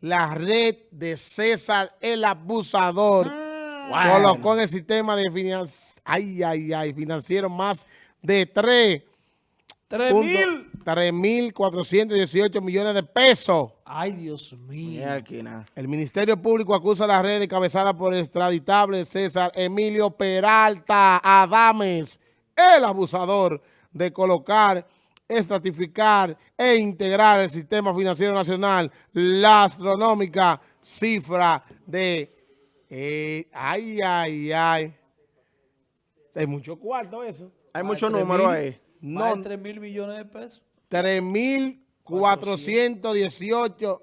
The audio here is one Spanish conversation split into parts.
la red de César el abusador Ah. colocó en el sistema de finan- ay, ay, ay, financiero más de 3 Tres mil. 3.418 millones de pesos. Ay, Dios mío. El Ministerio Público acusa a la red encabezada por el extraditable César Emilio Peralta Adames, el abusador, de colocar, estratificar e integrar el sistema financiero nacional la astronómica cifra de... eh, ay, ay, ay. Es mucho cuarto eso. Hay números mil. ahí. No, 3 mil millones de pesos. 3.418.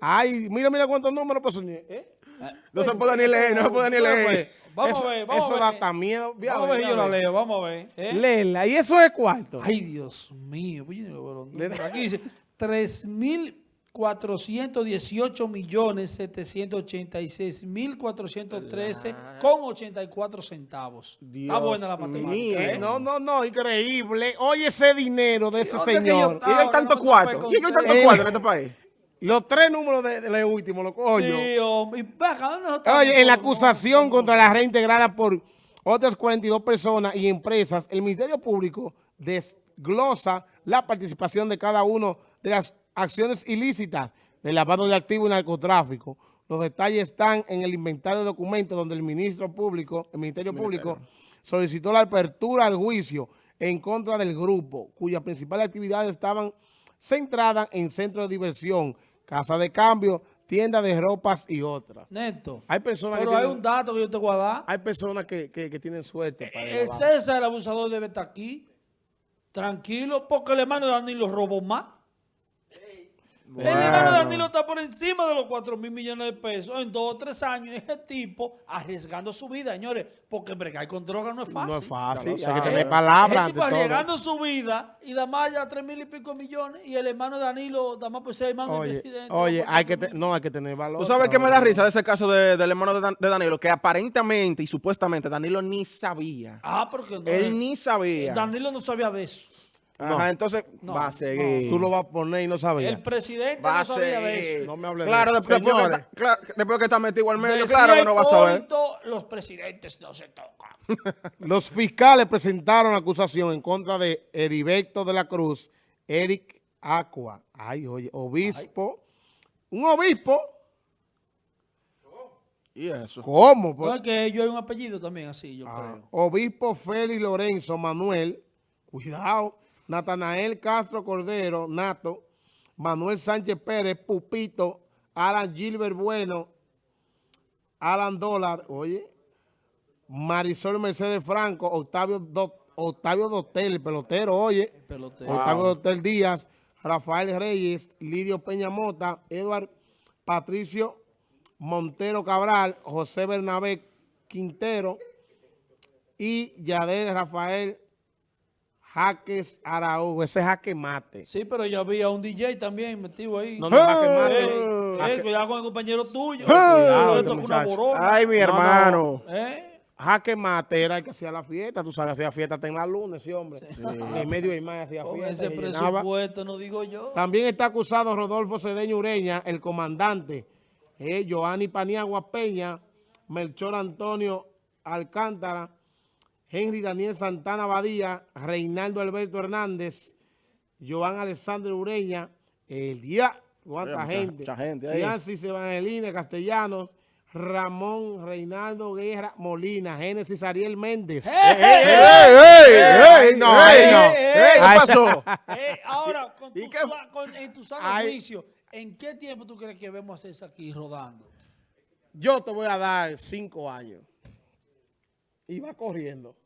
Ay, mira, mira cuántos números pasó. ¿Eh? No se puede ni leer, no se puede ni leer. Vamos eso, a ver, vamos eso a da ver. hasta miedo. Ve a Vamos a ver, ve yo la leo, vamos a ver. ¿eh? Léela, y eso es cuarto. Ay, Dios mío. No, Aquí dice 3.418 millones 786 mil 413 con 84 centavos. Está Dios buena la matemática. ¿eh? No, no, no, increíble. Oye ese dinero de ese ¿Dónde que yo señor. Y hay tanto cuarto. Y hay tanto cuarto en este país. Los tres números de, de lo último, lo cojo yo. Sí, hombre. Y vaca, ¿dónde estamos Oye, en la acusación contra la red integrada por otras 42 personas y empresas, el Ministerio Público desglosa la participación de cada uno de las acciones ilícitas de lavado de activos y narcotráfico. Los detalles están en el inventario de documentos donde el ministro público, el Ministerio Público solicitó la apertura al juicio en contra del grupo, cuyas principales actividades estaban centradas en centros de diversión, casa de cambio, tienda de ropas y otras. Neto. Hay personas Pero que hay tienen- un dato que yo te voy a dar. hay personas que, que- que tienen suerte. para El grabar. César, el abusador, debe estar aquí. Tranquilo, porque el hermano de Danilo robó más. El hermano de Danilo está por encima de los 4 mil millones de pesos en dos o tres años. Ese tipo arriesgando su vida, señores, porque bregar con droga no es fácil. No es fácil, Ya lo hay que palabras Ese tipo ante todo. arriesgando su vida y da más ya 3 mil y pico millones y el hermano de Danilo da más por ser hermano del Oye, presidente. oye, hay que te- no, hay que tener valor. ¿Tú sabes qué me da risa de ese caso de- del hermano de, Dan- de Danilo? Que aparentemente y supuestamente Danilo ni sabía. Ah, porque no. Él ni sabía. Danilo no sabía de eso. Ajá, entonces No, va a seguir. Tú lo vas a poner y no sabías. El presidente va no a sabía de seguir. eso. No me hable de claro, eso. después, que está, claro, después que está metido al medio, Decía claro que no va a saber. Los presidentes no se tocan. Los fiscales presentaron acusación en contra de Heriberto de la Cruz, Eric Aqua. Ay, oye, obispo. Un obispo. Y eso. ¿Cómo? No, Pues- es que yo hay un apellido también así, yo Ah, creo. Obispo Félix Lorenzo Manuel, cuidado, Natanael Castro Cordero, Nato, Manuel Sánchez Pérez, Pupito, Alan Gilbert Bueno, Alan Dólar, oye, Marisol Mercedes Franco, Octavio, Do- Octavio Dotel, el pelotero, oye, pelotero. Octavio Dotel Díaz, Rafael Reyes, Lidio Peña Mota, Eduard Patricio Montero Cabral, José Bernabé Quintero y Yadel Rafael Jaques Araújo. Ese jaque mate. Sí, pero yo había un DJ también metido ahí. No, no, jaque mate. Eh, Jaque- cuidado con el compañero tuyo. Cuidado, este una. Ay, mi No, no. hermano. ¿Eh? Jaque mate era el que hacía la fiesta. Tú sabes, hacía fiesta hasta en la luna ese hombre. En medio y más hacía fiesta. ese presupuesto, no digo yo. También está acusado Rodolfo Cedeño Ureña, el comandante, eh, Joanny Paniagua Peña, Melchor Antonio Alcántara, Henry Daniel Santana Badía, Reinaldo Alberto Hernández, Joan Alexandre Ureña, el día, cuánta Oye, mucha- gente, mucha gente ahí. Francis Evangelina Castellanos, Ramón Reinaldo Guerra Molina, Génesis Ariel Méndez. ¡Eh, ¡Ey, ey, ey, ey! no, ey, ey, no. ey, ¿Qué pasó? Eh, ahora, con ¿Y tu, con- en tu sano juicio, ¿en qué tiempo tú crees que vemos a César aquí rodando? Yo te voy a dar cinco años. Y va corriendo.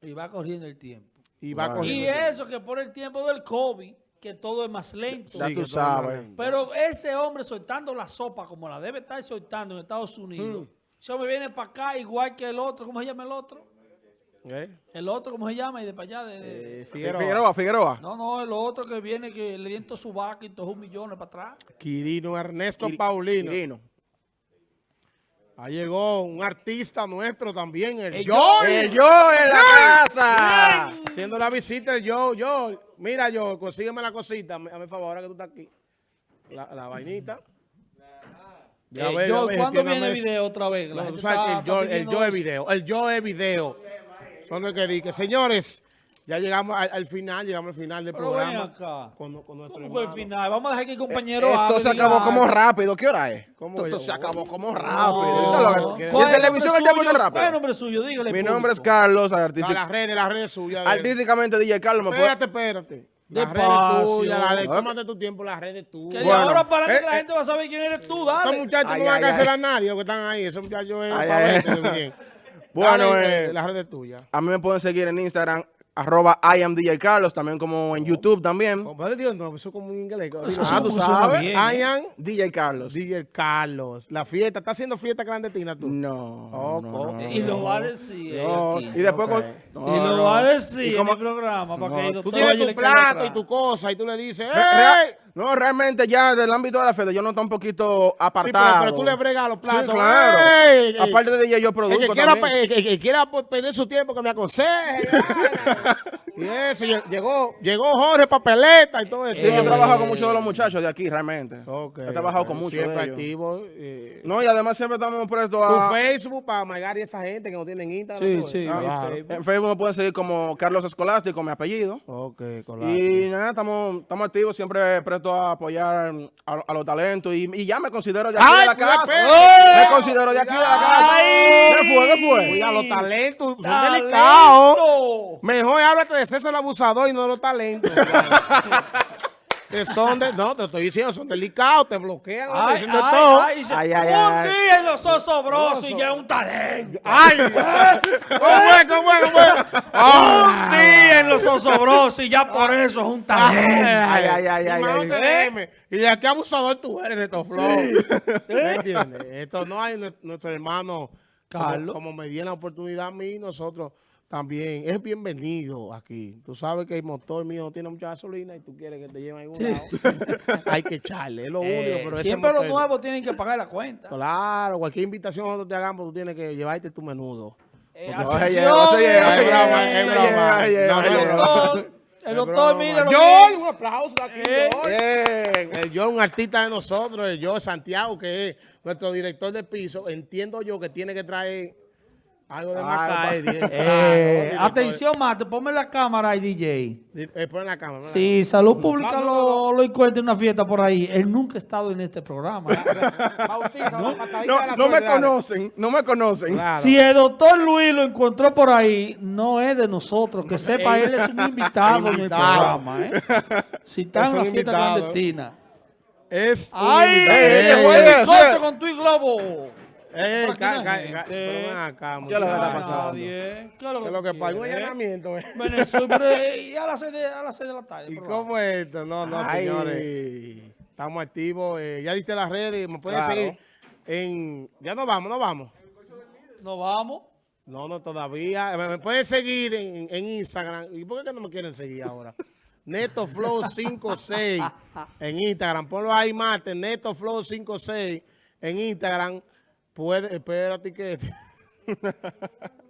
Y va corriendo el tiempo. Y va corriendo. Y eso que por el tiempo del COVID, que todo es más lento. Ya Sí, tú sabes. es Pero ese hombre soltando la sopa como la debe estar soltando en Estados Unidos. Ese hombre viene para acá igual que el otro. ¿Cómo se llama el otro? ¿Eh? El otro, ¿cómo se llama? Y de para allá. De, de- Eh, Figueroa, Figueroa. Figueroa. No, no, el otro que viene que le dieron todo su vaca y todos un millón para atrás. Quirino Ernesto Paulino. Quirino. Ahí llegó un artista nuestro también, el, El. ¡El yo en la casa! Haciendo la visita, el Joy. Joy. Mira, yo, consígueme la cosita. A mi favor, ahora que tú estás aquí. La, la vainita. Ya Eh, ve, yo, ya ve, ¿Cuándo viene el video otra vez? No, tú sabes que está- el yo, está el yo es eso. video. El yo es video. Son los que dije. Señores, ya llegamos al, al final, llegamos al final del Pero ven programa. acá. Con, con nuestro ¿Cómo fue el final? Vamos a dejar que el compañero Esto se acabó como rápido. ¿Qué hora es? ¿Cómo Esto, se acabó como rápido. ¿Qué es lo que- ¿Cuál ¿Y es en televisión el tiempo rápido? ¿Cuál es el nombre suyo? Dígale. Mi público. nombre es Carlos, No, las redes, las redes suyas. artísticamente DJ Carlos. Espérate, espérate. Las redes tuyas, las redes. Tómate tu tiempo, las redes Que tuyas. de Bueno. ahora para Eh, la eh. gente va a saber quién eres tú, Esos dale. muchachos Ay, no van a ay, cancelar ay. a nadie, los que están ahí. Esos muchachos es Ay, pa' ay, verte ay. bien. Bueno, Dale, eh, las redes tuyas. A mí me pueden seguir en Instagram, arroba I am DJ Carlos, también como en YouTube también. Compadre, Dios, no, eso es como un inglés. Ah, tú sabes. I ¿eh? am DJ Carlos. DJ Carlos. La fiesta. ¿Estás haciendo fiesta clandestina tú? No. Oh, Y lo va a decir. eh, y después Y lo va a decir en el programa para No, que el tú tienes tu plato y tu cosa y tú le dices, no, realmente ya del ámbito de la fiesta yo no estoy un poquito Sí, pero, apartado. pero tú le bregas los platos. Sí, claro. ¡Ey! Aparte de DJ yo El produzco que, quiera, también. el que- el quiera perder su tiempo, que me aconseje. y eso, lle- llegó, llegó Jorge Papeleta y todo eso. Sí, yo he trabajado con muchos de los muchachos de aquí, realmente. Ok, he trabajado con muchos Siempre de ellos. activo. eh, No, y además siempre estamos prestos tu a... Facebook para Magar y esa gente que no tienen Instagram. Sí, sí, Claro. En Facebook me pueden seguir como Carlos Escolástico, mi apellido. Ok, claro. Y nada, estamos, estamos activos, siempre prestos a apoyar a, a los talentos. Y, y ya me considero de aquí Ay, de la casa. Me considero de aquí de la casa. Ay. ¿Qué fue? ¿Qué fue? Cuida los talentos, son ¡Talento! delicados. Mejor háblate de César el abusador y no de los talentos. que son de, no, te estoy diciendo, son delicados, te bloquean, Ay, ay, todo. ay, Ay, ay, un ay. día en los osobrosos y ya es un talento. Ay, ¿cómo es? ¿Cómo es? ¿Cómo es? Un día en los osobrosos y ya por eso es un talento. Ay, ay, ay, ay, ay. te deme. Y de aquí abusador tú eres, Neto Flow. ¿Me entiendes? Esto no hay nue- nuestro hermano como- Carlos. Como, me dio la oportunidad a mí, nosotros también. Es bienvenido aquí. Tú sabes que el motor mío tiene mucha gasolina y tú quieres que te lleven a algún Sí. lado. hay que echarle, es lo único. Eh, Pero ese siempre los nuevos tienen que pagar la cuenta. Claro, cualquier invitación nosotros te hagamos, tú tienes que llevarte tu menudo. Eh, eh, eh, eh, no, eh, es eh, broma. doctor, El doctor, mira John, un aplauso aquí, Eh, John. Bien. El yo, un artista de nosotros, el yo, Santiago, que es nuestro director de piso, entiendo yo que tiene que traer algo de director. Eh, Director. atención, Mate, ponme la cámara ahí, DJ. Eh, pon la cámara. Si Salud Pública No, no, lo, lo encuentra en una fiesta por ahí, él nunca ha estado en este programa. la la No, la no me conocen, no me conocen. Claro. Si el doctor Luis lo encontró por ahí, no es de nosotros. Que sepa, él es un invitado en el programa. ¿eh? Si está Es en un una fiesta invitado. clandestina. Es un ¡Ay! invitado. ey, Ey, ey, ¡Fue ca- pero acá, ¿Qué es lo que está pasando? Nadie. ¿Qué es ¿Qué es lo que pasa? Un allanamiento. eh. Venezuela, pero, y a las 6 de, a las seis de la tarde. ¿Y cómo es esto? No, no, Ay. señores. Estamos activos. eh, ya diste las redes. Me pueden Claro. seguir en... Ya nos vamos, nos vamos. Nos vamos. No, no, todavía. Me, me pueden seguir en, en Instagram. ¿Y por qué que no me quieren seguir ahora? NetoFlow56 en Instagram. Ponlo ahí, Mate. NetoFlow56 en Instagram. Puede, espérate que...